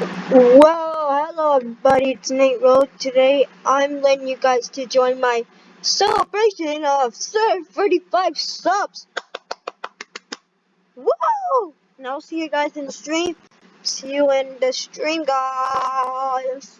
Well, hello everybody, it's Nate Road. Today I'm letting you guys to join my celebration of 35 subs. Whoa! And I'll see you guys in the stream. See you in the stream, guys.